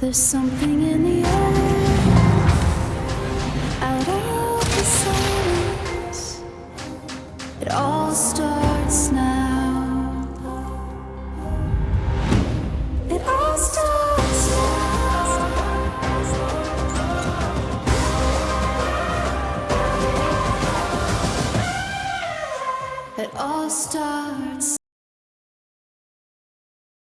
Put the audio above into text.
There's something in the air Out of the silence. It all starts now. It all starts now. It all starts